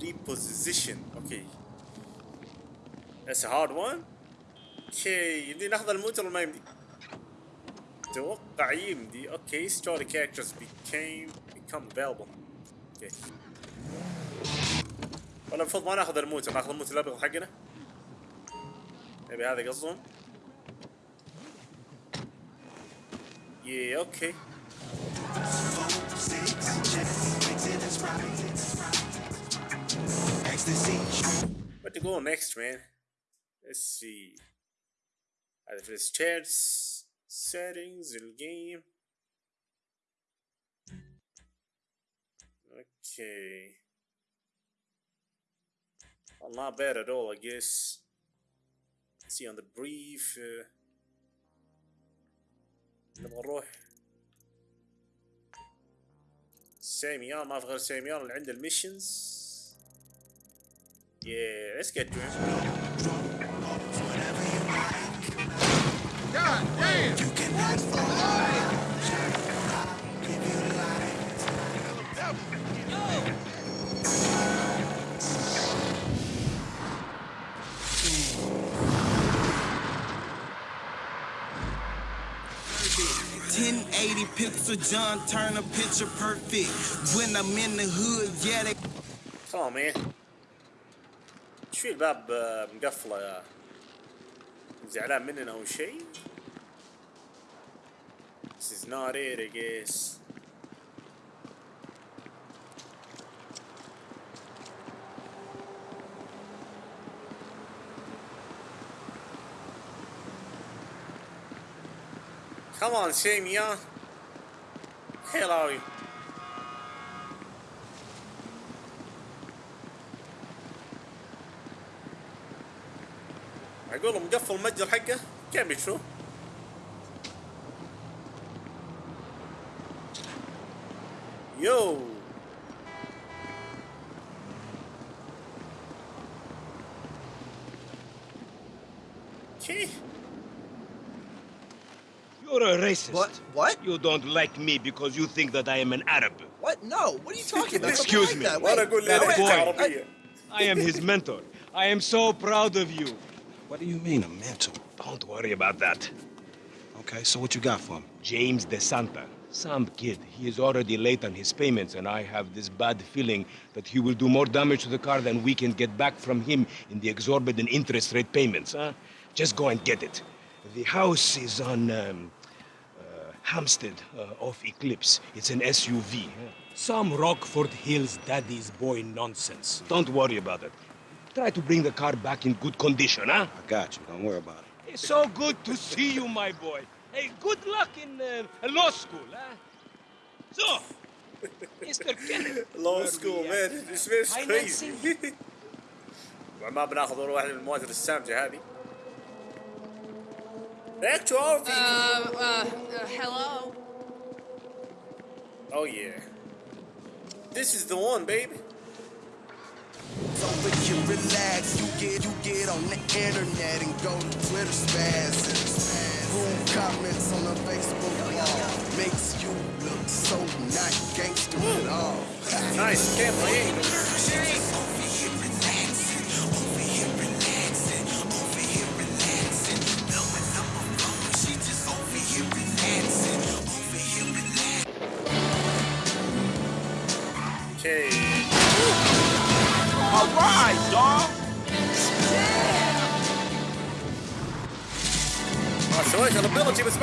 reposition اوكي That's a hard one اوكي يمدي ناخذ الموت ولا ما يمدي؟ اتوقع يمدي اوكي story characters became become available اوكي ولا المفروض ما ناخذ الموت ناخذ الموت الابيض حقنا يبي هذا قصدهم يي اوكي What to go next, man? Let's see. هذا في الستيرز settings الجيم Okay. Well, not bad at all, I guess. Let's see on the brief. Uh, نبغى نروح ساميان ما في غير ساميان اللي عنده الميشنز yeah, let's get to him. God damn! Ten eighty pixel John Turner picture perfect. When I'm in the hood, yeah, they Come on, man. إيش في الباب مقفله يا زعلان مننا أو شيء This is not it I guess Come on, Sam, yeah? Hello. you? اقول مقفل المتجر حقه كيف شو؟ يو كي You're a racist. What? What? You don't like me because you think that I am an Arab. What? No. What are you talking about? Excuse Something me. like that. وانا Wait, اقول no, لك wait, boy. عربيه I am his mentor. I am so proud of you. What do you mean, a mentor? Don't worry about that. Okay, so what you got for him? James De Santa, some kid. He is already late on his payments, and I have this bad feeling that he will do more damage to the car than we can get back from him in the exorbitant interest rate payments, huh? Just go and get it. The house is on um, uh, Hampstead uh, off Eclipse. It's an SUV. huh? Some Rockford Hills daddy's boy nonsense. Don't worry about it. Try to bring the car back in good condition, huh? I got you. Don't worry about it. It's so good to see you, my boy. Hey, good luck in uh, law school, huh? So, Mr. Kenneth. لو where سكول we مان at? ذس فيرز Financing? كريزي ما بناخذ ولا واحده من المواتر السامجه هذه Back to our Uh, vehicle. uh, uh, hello? Oh yeah. This is the one, baby. over you relax. You get you get on the internet and go to Twitter spaz. Rude comments on the Facebook wall makes you look so not gangster at all. Nice. Can't play ما سويت الابيلتي بس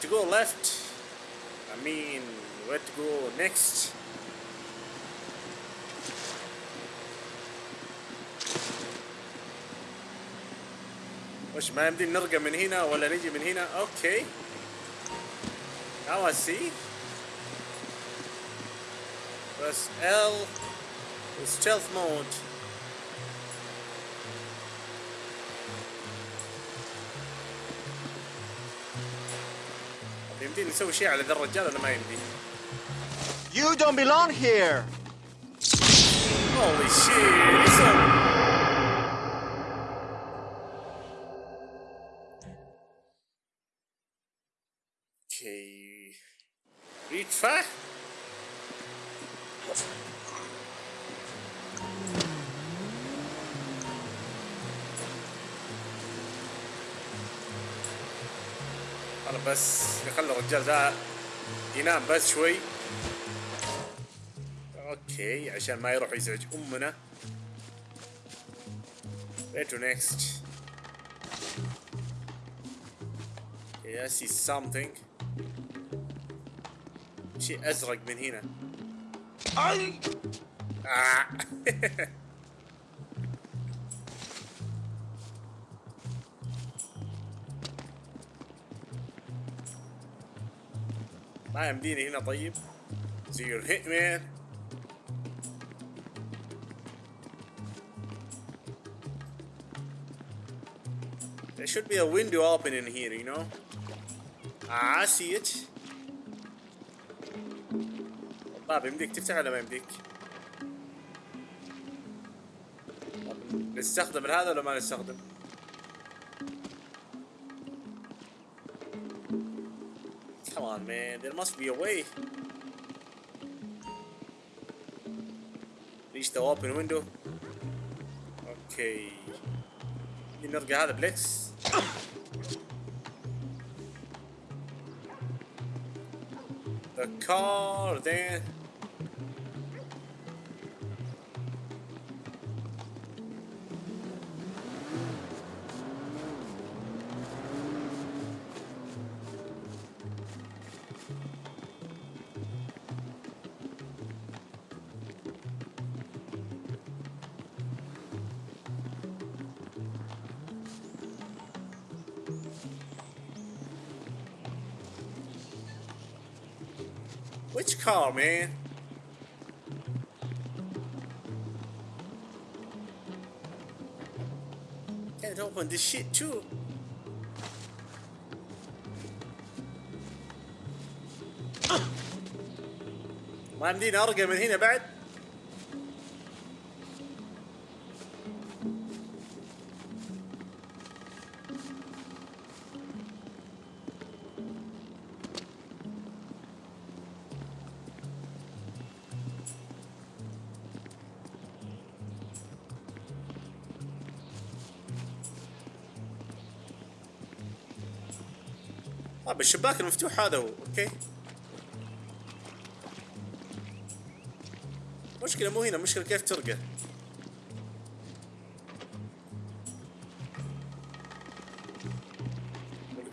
to go left? I mean, where to go next? وش ما يمدي نرقى من هنا ولا نجي من هنا اوكي now I see press L stealth mode يمديني نسوي شيء على ذا الرجال ولا ما يمدي You don't belong here. Holy shit! Listen. Okay. Reach أنا بس نخلي الرجال ذا ينام بس شوي. أوكي عشان ما يروح يزعج أمنا. Next. Okay I see something. شيء أزرق من هنا. ما يمديني هنا طيب So you're hitman There should be a window open in here, you know? Ah, I see it. طيب يمديك تفتح ولا ما يمديك؟ نستخدم هذا ولا ما نستخدم؟ on, man. There must be a way. Reach the open window. Okay. نرجع هذا بليكس. The car then. car, man? Can't open this shit too. ما يمديني ارقى من هنا بعد طيب الشباك المفتوح هذا هو أوكي؟ مشكلة مو هنا مشكلة كيف ترقى؟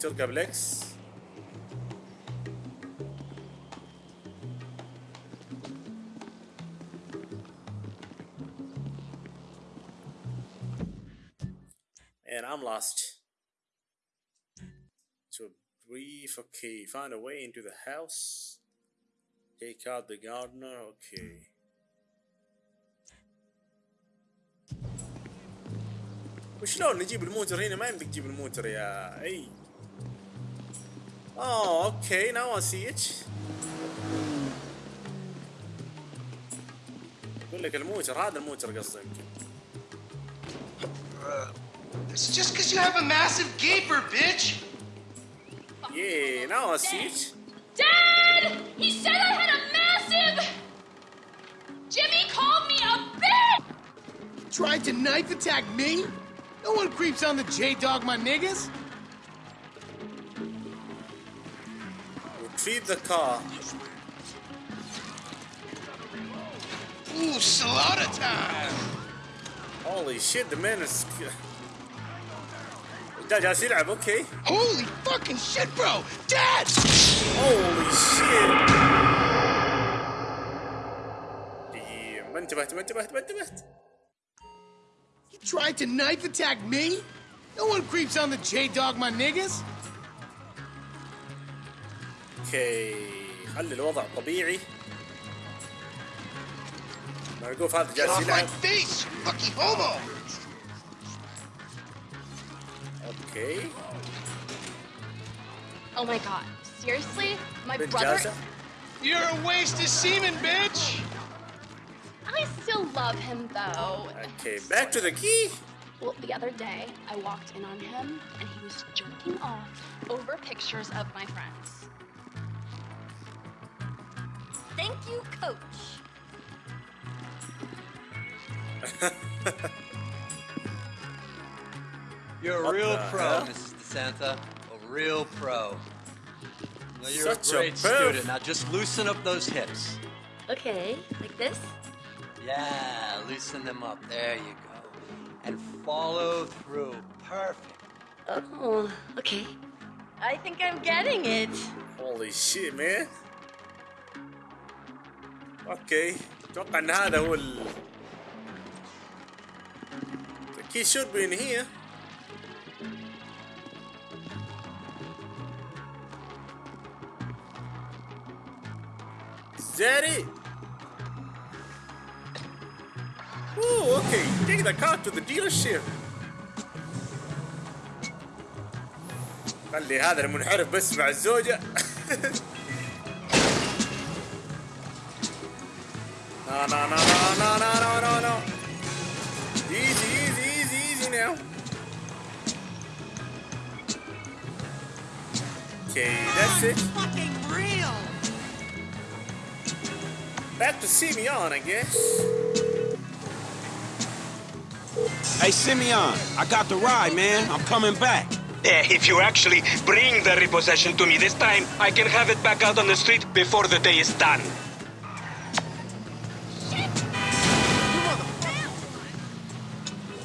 ترقى بلكس And I'm lost. To a brief, okay. Find a way into the house. Take out the gardener, okay. وشلون نجيب الموتر هنا ما يمديك تجيب الموتر يا اي اه اوكي ناو سي اتش يقول لك الموتر هذا الموتر قصدك It's just because you have a massive gaper, bitch. Yeah, now I see it. Dad! He said I had a massive. Jimmy called me a bitch! tried to knife attack me? No one creeps on the J-Dog, my niggas. Retrieve the car. Ooh, slaughter time. Holy shit, the man is... ده جالس يلعب اوكي Holy fucking shit, bro. Dad! Holy shit دقيقة ما انتبهت ما انتبهت ما انتبهت You tried to knife attack me? No one creeps on the J-Dog, my niggas. اوكي خلي الوضع طبيعي مرقوف هذا Get جالس off my يلعب face, you fucking homo! okay? Oh my god. Seriously? My brother. You're a waste of semen, bitch! I still love him though. Okay, back to the key. Well, the other day, I walked in on him and he was jerking off over pictures of my friends. Thank you, coach. You're a What real the pro, hell? Mrs. DeSanta. A real pro. Well, you're Such a a great perv. student. Now just loosen up those hips. Okay, like this? Yeah, loosen them up. There you go. And follow through. Perfect. Oh, okay. I think I'm getting it. holy shit man اوكي اتوقع ان هذا هو ال The key should be in here Daddy! Ooh, okay, take the car to the dealership. خلي هذا المنحرف بس مع الزوجة. No, no, no, no, no, no, no, no. Easy, easy, easy, easy now. Okay, that's it. Back to Simeon, I guess. Hey, Simeon, I got the ride, man. I'm coming back. Eh, if you actually bring the repossession to me this time, I can have it back out on the street before the day is done.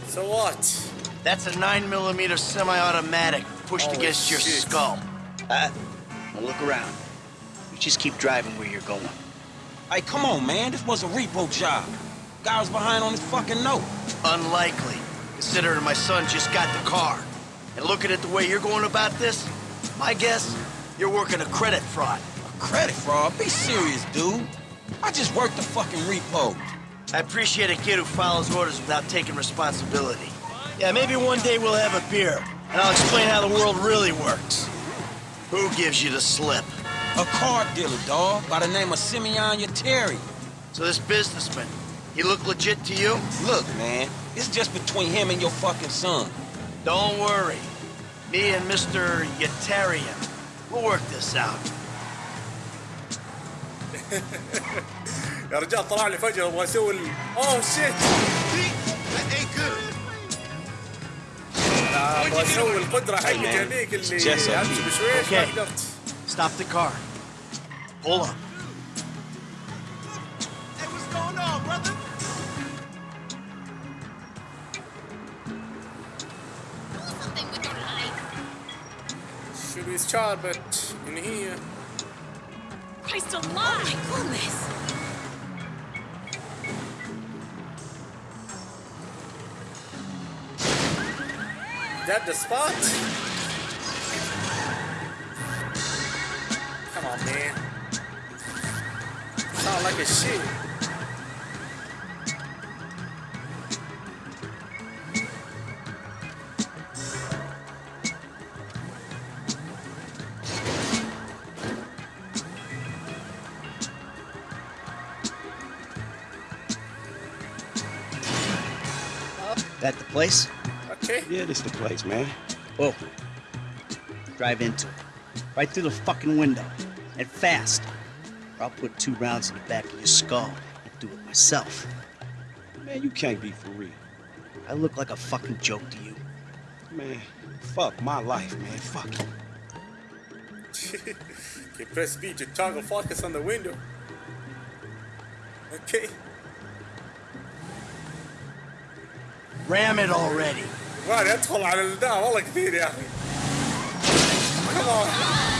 So what? That's a 9 millimeter semi-automatic pushed Holy against your shit. skull. Uh, now look around. You just keep driving where you're going. Hey, come on, man. This was a repo job. Guy was behind on his fucking note. Unlikely, considering my son just got the car. And looking at the way you're going about this, my guess, you're working a credit fraud. A credit fraud? Be serious, dude. I just worked the fucking repo. I appreciate a kid who follows orders without taking responsibility. Yeah, maybe one day we'll have a beer, and I'll explain how the world really works. Who gives you the slip? A car dealer, dog, by the name of Simeon Yetarian. So this businessman, he look legit to you? Look, man, it's just between him and your fucking son. Don't worry. Me and Mr. Yetarian, we'll work this out. يا رجال طلع لي فجأة ابغى اسوي ال اوه شيت ابغى اسوي القدرة حقتي هذيك اللي امشي بشويش ما قدرت Stop the car. Pull up. Hey, what's going on, brother? Something with your life. should be Charbet in here Christ alive! Goodness. that the spot sound like a shit That the place? okay Yeah, this the place, man. Oh. Drive into it. Right through the fucking window. And fast. I'll put two rounds in the back of your skull and do it myself. Man, you can't be for real. I look like a fucking joke to you. Man, fuck my life, man. Fuck it. can press B to toggle focus on the window. Okay. Ram it already. Wow, that's a lot of the Come on.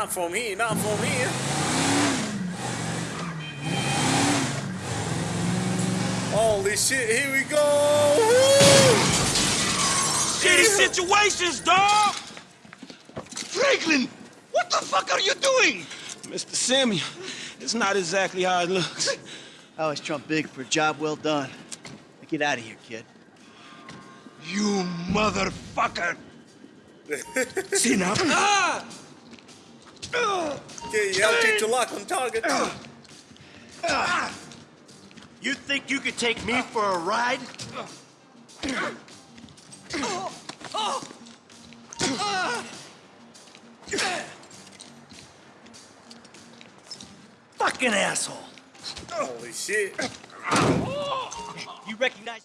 Not from here, not from here. Holy shit, here we go! Woo! Shitty situations, dog! Franklin! What the fuck are you doing? Mr. Samuel, it's not exactly how it looks. I always trump big for a job well done. Now get out of here, kid. You motherfucker! See now? Ah! Okay, LT to lock on target. You think you could take me for a ride? Fucking asshole. Holy shit. You recognize?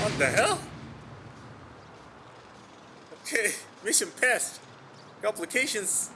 What the hell? Okay, mission passed. Complications